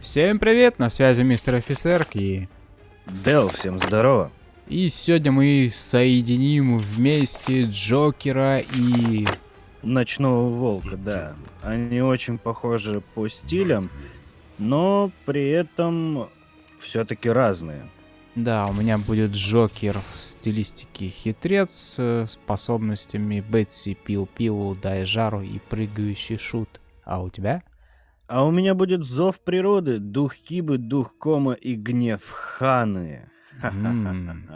Всем привет, на связи мистер офицер и... Дел, всем здорово. И сегодня мы соединим вместе Джокера и... Ночного Волка, да. Они очень похожи по стилям, но при этом все-таки разные. Да, у меня будет Джокер в стилистике хитрец с способностями Бетси, Пил-Пилу, Дай Жару и Прыгающий Шут. А у тебя? А у меня будет Зов Природы, Дух Кибы, Дух Кома и Гнев Ханы. М,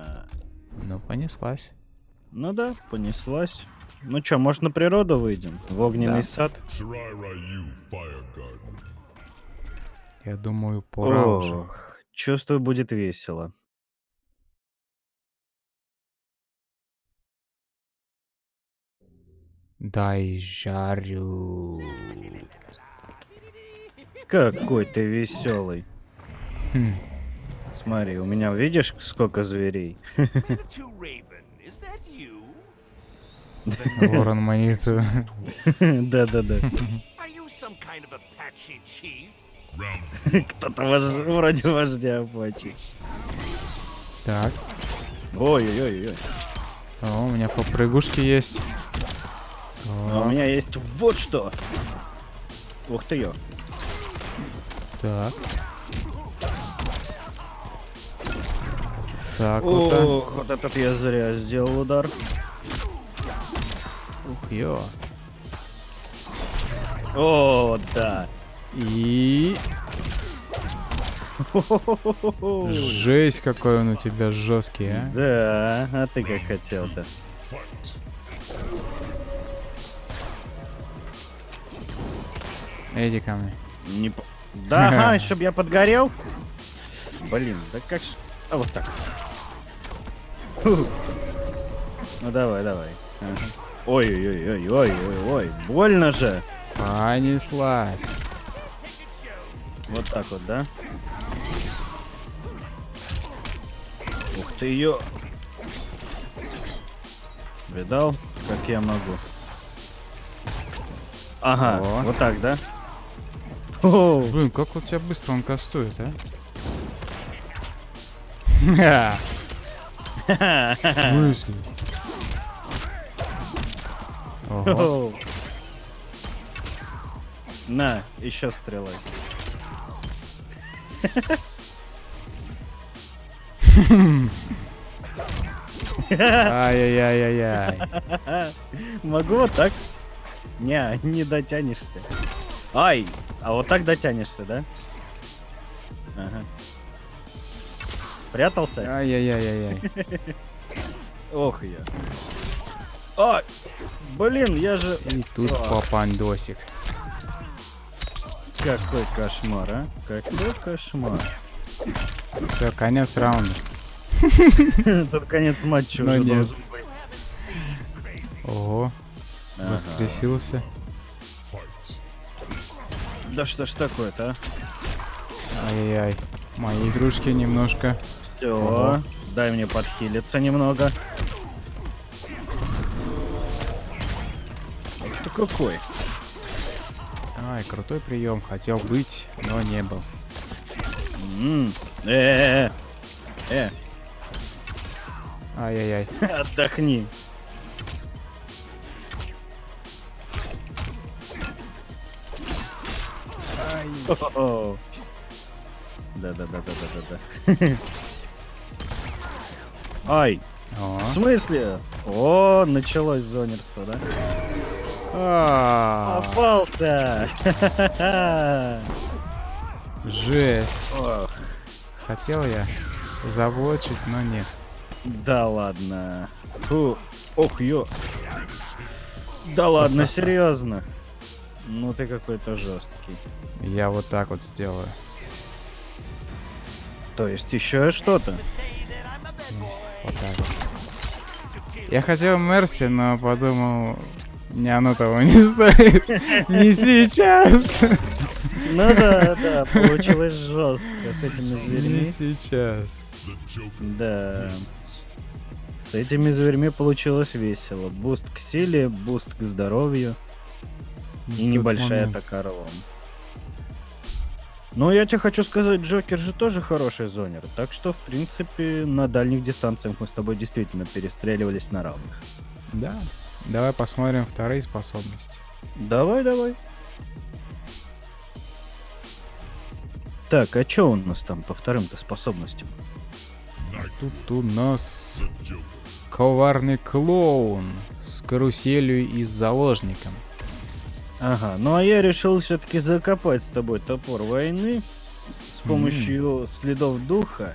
Ну, понеслась. Ну да, понеслась. Ну чё, может на природу выйдем? В огненный Да. сад? Я думаю, пора уже. Ох, чувствую, будет весело. Дай жарю. Какой ты веселый. Хм, Смотри, у меня видишь, сколько зверей? Ворон Маниту. Да-да-да. Кто-то вож- вроде вождя Апачи. Так, Ой-ой-ой. о, у меня попрыгушки есть. А у меня есть вот что. Ух ты ё. так. Так, вот так. Вот этот я зря сделал удар. Ух, ё. О, да. И... Жесть, какой он у тебя жесткий, а. Да, а ты как хотел-то. Иди ко мне. Не Да, ага, чтоб я подгорел? Блин, да как ж... А вот так. Фу. Ну давай, давай. Ой-ой-ой-ой-ой-ой, больно же. Понеслась. Вот так вот, да? Ух ты ее. Видал, как я могу? Ага, О. вот так, да? Блин, как у тебя быстро он кастует, а? В смысле? Ого. На, еще стрелой. Ай-яй-яй-яй-яй. Могу вот так? Не, не дотянешься. Ай, а вот так дотянешься, да? Ага. Спрятался? Ай-яй-яй-яй-яй. Ох я. Ай, блин, я же... И тут попандосик. Какой кошмар, а? Какой кошмар. Все, конец раунда. Тут конец матча уже должен быть. Ого, воскресился. Да что ж такое-то, а? Ай-яй-яй. Мои игрушки немножко. Все, Ого. дай мне подхилиться немного. Ты какой? Ай, крутой прием. Хотел быть, но не был. М, Э, э, Ай-яй-яй. э, отдохни. Да-да-да-да-да-да. Ай, в смысле? О, началось зонерство, да? А, Попался! Жесть. Хотел я заблочить, но нет. да ладно. Фу. Ох, ё. Да ладно, серьезно. Ну ты какой-то жесткий. Я вот так вот сделаю. То есть еще что-то? Вот так вот. Я хотел Мерси, но подумал, не оно того не стоит. Не сейчас. Ну да, да, получилось жестко с этими Не зверьми. сейчас. Да. С этими зверьми получилось весело. Буст к силе, буст к здоровью небольшая момент. атака орлом. Но я тебе хочу сказать, Джокер же тоже хороший zoner. Так что, в принципе, на дальних дистанциях мы с тобой действительно перестреливались на равных. Да. Давай посмотрим вторые способности. Давай, давай. Так, а что у нас там по вторым-то способностям? Тут у нас коварный клоун с каруселью и с заложником. Ага, ну а я решил все-таки закопать с тобой топор войны с помощью следов духа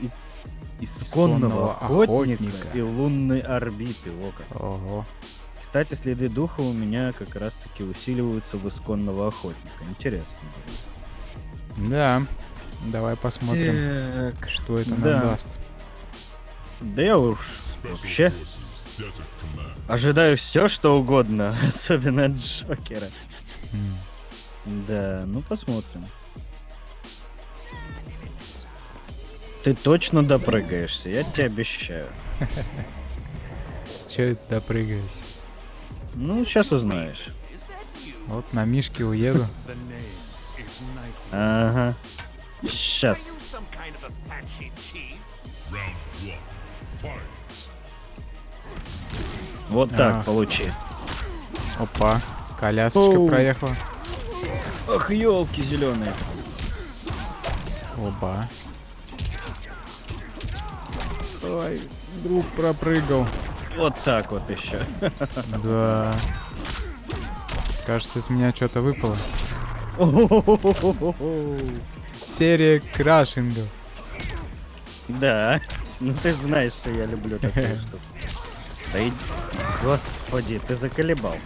и исконного Исконного охотника, охотника. и лунной орбиты. О как. Ого. Кстати, следы духа у меня как раз-таки усиливаются в исконного охотника. Интересно. Да. Давай посмотрим, Так. что это да. нам даст. Да я уж вообще ожидаю все, что угодно, особенно от Джокера. Да, ну посмотрим. Ты точно допрыгаешься, я тебе обещаю. Че это допрыгаюсь? Ну, сейчас узнаешь. Вот на Мишке уеду. Ага. Сейчас. Вот так, Ах. получи. Опа. Колясочка Оу. проехала. Ах, елки зеленые. Оба. Ой, друг пропрыгал. Вот так вот еще. Да. Кажется, из меня что-то выпало. Серия крашингов. Да. Ну ты же знаешь, что я люблю такую штуку. Да и... Господи, ты заколебал.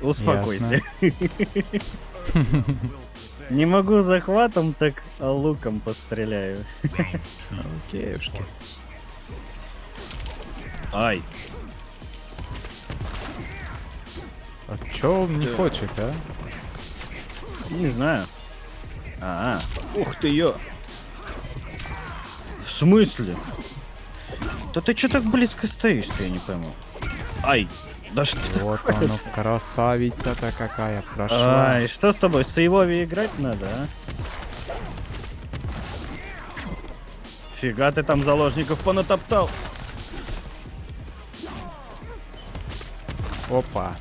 Успокойся. Не могу захватом, так а луком постреляю. Окейушки. Ай. А чё он не хочет, а? Не знаю. А, ух ты ё. В смысле? Да ты чё так близко стоишь, я не пойму. Ай, да что Вот такое? оно, красавица-то какая прошла. Ай, что с тобой, с Иове играть надо, а? Фига ты там заложников понатоптал. Опа.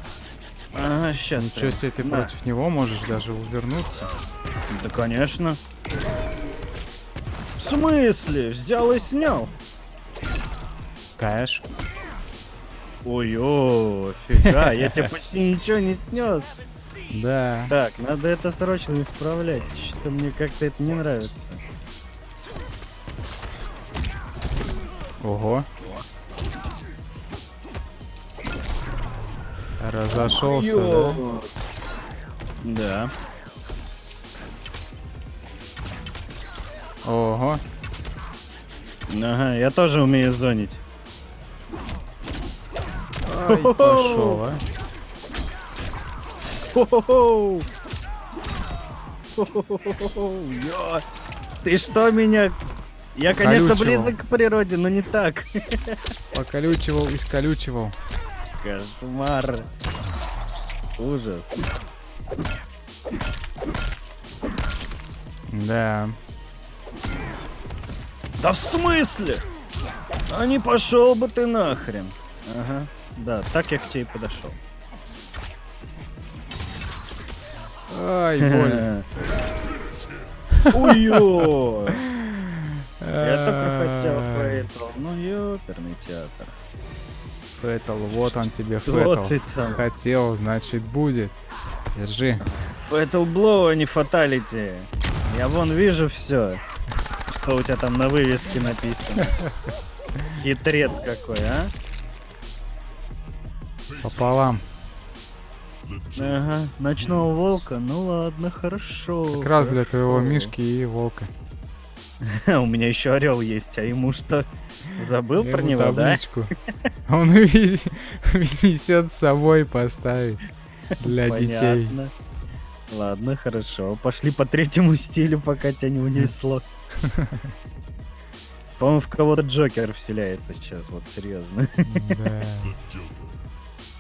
Ага, сейчас. Ничего себе, ты против него можешь даже увернуться. Да, конечно. Смысле? Взял и снял. Кэш. Ой-ой, фига, я тебе почти ничего не снес. Да. Так, надо это срочно исправлять. Что-то мне как-то это не нравится. Ого. Разошелся. Да. Ого. Ага, я тоже умею зонить. Ай, пошел, а. Хо-хо-хо! Ты что меня... Я, конечно, близок к природе, но не так. Поколючивал, исколючивал. Кошмар. Ужас. Да. Да в смысле? А не пошел бы ты нахрен. Ага. Да, так я к тебе и подошел. Ай, больно. Ой-ой. Я только хотел fatal. Ну, ёперный театр. Fatal, вот он тебе, Fatal. Хотел, значит будет. Держи. Fatal blow, а не fatality. Я вон вижу все, что у тебя там на вывеске написано. Хитрец какой, а? Пополам. Ага, ночного волка, ну ладно, хорошо. Как раз для твоего. Мишки и Волка. У меня еще орел есть, а ему что? Забыл про него, да? табличку. Он несет с собой поставить для детей. Ладно, хорошо. Пошли по третьему стилю, пока тебя не унесло. По-моему, в кого-то Джокер вселяется сейчас, вот серьезно. Да.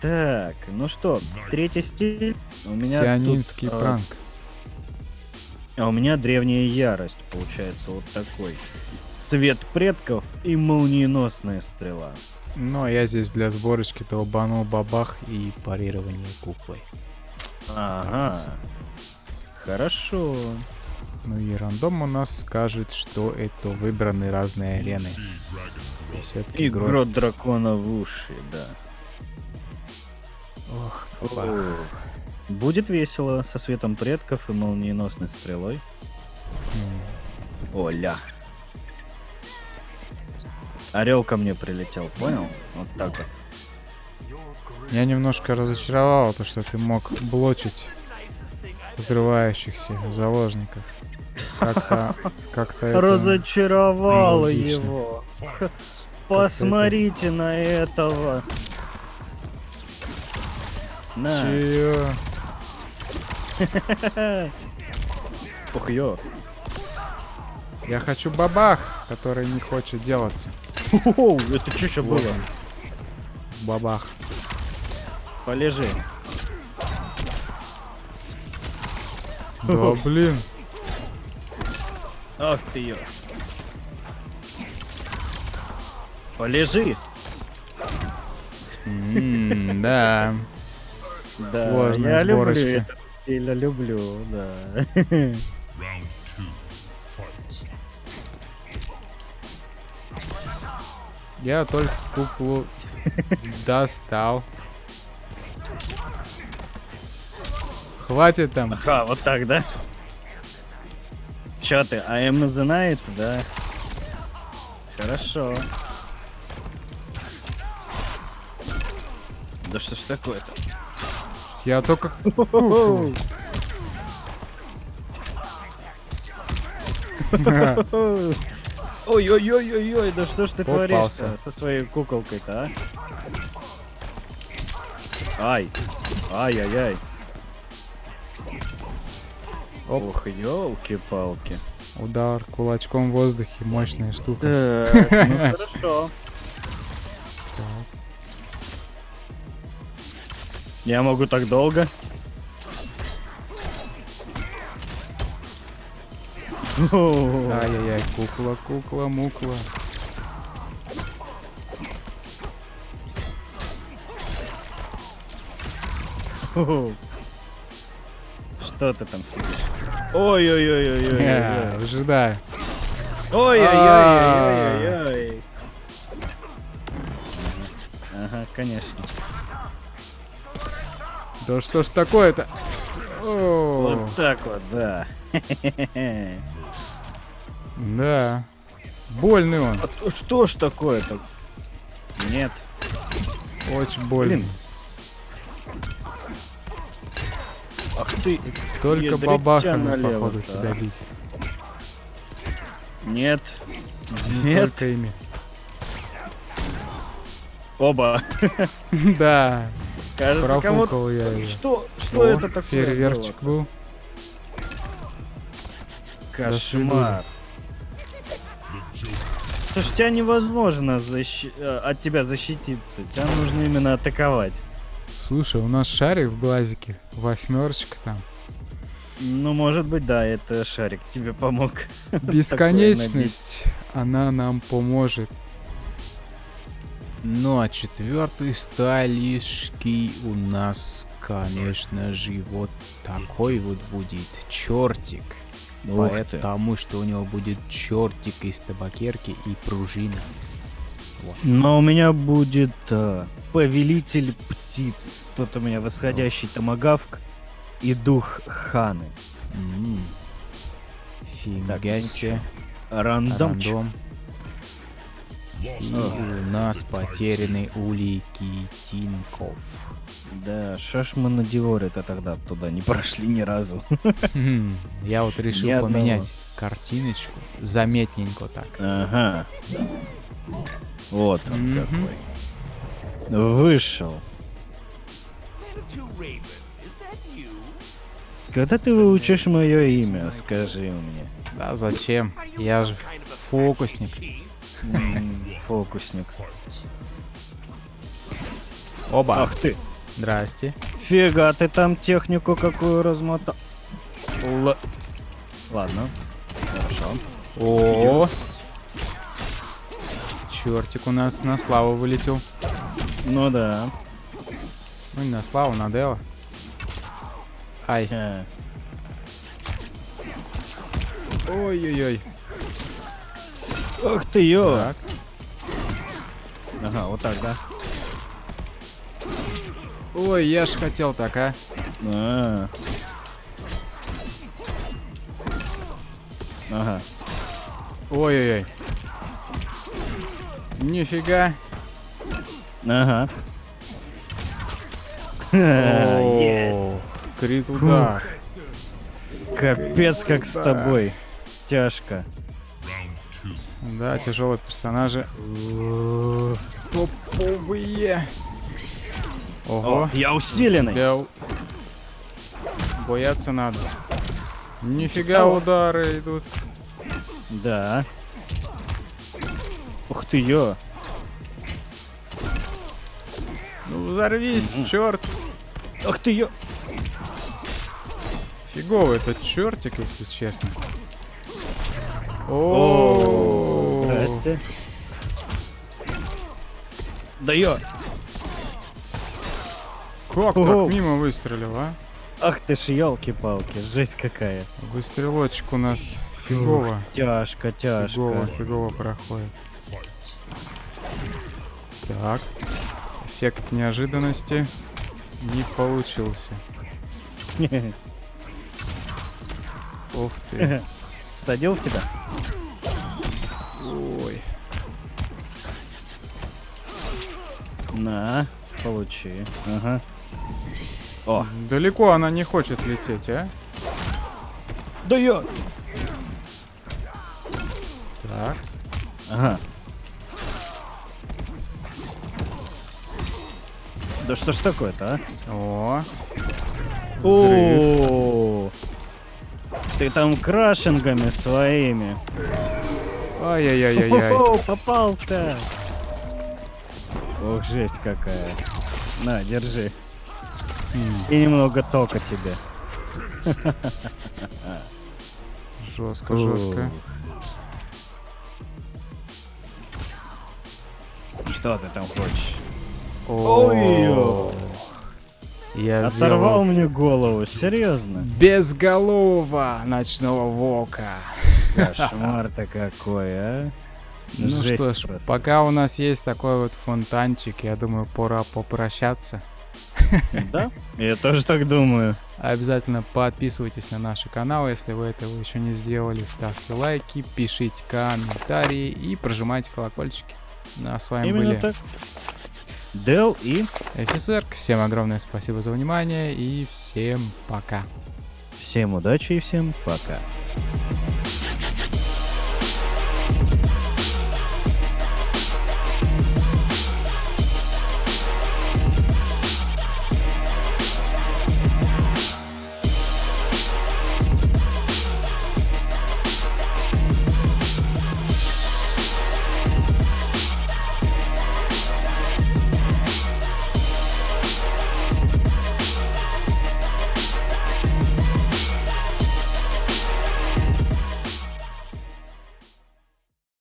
Так, ну что, третий стиль. У меня Сионинский тут, а, пранк. А у меня древняя ярость, получается, вот такой. Свет предков и молниеносная стрела. Но я здесь для сборочки долбанул бабах и парирование куклой. Ага. Хорошо. Ну и рандом у нас скажет, что это выбраны разные арены. И грот дракона в уши, да. Ох, бабах. О, Будет весело со светом предков и молниеносной стрелой. Оля. Орел ко мне прилетел, понял? Вот так вот. Я немножко разочаровал, то, что ты мог блочить взрывающихся заложников. Как-то... Как-то это... Разочаровало нелогично. его. Посмотрите на этого. На. Чё? Ух, ё. Я хочу бабах, который не хочет делаться. Оу, это что еще было? Бабах. Полежи. Да блин. Ах ты ё. Полежи. М, Да. Да, Сложная я люблю сборочка. этот стиль, я люблю, да. Я только куклу достал. Хватит там. Ага, вот так, да? Чё ты, the night, да? Хорошо. Да что ж такое-то? Я только. Ой-ой-ой-ой-ой, да что ж ты творишь со своей куколкой-то, а? Ай, ай-яй-яй. Ох, елки-палки. Удар кулачком в воздухе. Мощная штука. Так, ну хорошо. Я могу так долго? Ай-яй-яй, кукла, кукла, мукла. о. Что ты там сидишь? Ой-ой-ой-ой-ой. Ожидаю. Ой-ой-ой-ой-ой-ой. Ага, конечно. Да что ж такое-то? Вот так вот, да. Да. Больный он. А то Что ж такое-то? Нет. Очень больный. Блин. Ах ты. Только бабахами, походу, да. тебя бить. Нет. Не Нет. Только ими. Оба. Да, Кажется, кому я. Что, что О, это такое? Фейерверчик был. Кошмар. Слушай, тебя невозможно защи- э, от тебя защититься. Тебя нужно именно атаковать. Слушай, у нас шарик в глазике. Восьмерочка там. Ну, может быть, да, это шарик тебе помог. Бесконечность, она нам поможет. Ну а четвертый стайлишки у нас, конечно же, вот такой вот будет чертик. Ух ты. Потому что у него будет чертик из табакерки и пружина. Но у меня будет э, повелитель птиц. Тут у меня восходящий томагавк и дух ханы. Фига себе. Рандомчик. Рандом. И у нас потерянный улики Тинков. Да, что ж мы на Диоре-то тогда туда не прошли ни разу. Хм, Я вот решил поменять картиночку. Заметненько так. Ага. Вот он Мгм. какой. Вышел. Когда ты выучишь мое имя, скажи мне. Да зачем? Я же фокусник. Фокусник. Оба. Ах ты. Здрасте. Фига, ты там технику какую размотал. Л- Ладно. Хорошо. О, чертик у нас на славу вылетел. Ну да. Ну не на славу, на Део. Ай. Э, Ой-ой-ой. Ах ты ё. Так. Ага, вот так, да? Ой, я ж хотел так, а. А. Ага. Ой-ой-ой. Нифига. Ага. Крит удар. Капец, как с тобой. Тяжко. Да, тяжелые персонажи. Топовые. Ого. О, я усиленный. Бля, Бояться надо. Нифига удары идут. Да. Ух ты ё. Ну взорвись, черт. Ах ты ё. Фиговый этот чертик, если честно. О, Здрасте. Да ё. Как так мимо выстрелил, а? Ах ты ж елки-палки, жесть какая. Выстрелочек у нас фигово. Тяжко, Фигово, тяжко. фигово проходит. Так. Эффект неожиданности не получился. Ух ты. Всадил в тебя? Ой. На, получи. Ага. О, Далеко она не хочет лететь, а? да ё. Так. Ага. Да что ж такое-то, а? О. О, ты там крашингами своими. Ай-яй-яй-яй-яй. О, попался. Ох, жесть какая. На, держи. И немного тока тебе. Жестко, жестко. Что ты там хочешь? Ой. Я Оторвал сделал мне голову, серьезно? безголового ночного волка. Кошмар-то какой, а? Ну Жесть что ж, просто. пока у нас есть такой вот фонтанчик, я думаю, пора попрощаться. Да? Я тоже так думаю. Обязательно подписывайтесь на наши каналы, если вы этого еще не сделали. Ставьте лайки, пишите комментарии и прожимайте колокольчики. Ну, а с вами Именно были так. Дел и офицер. Всем огромное спасибо за внимание и всем пока. всем удачи и всем пока.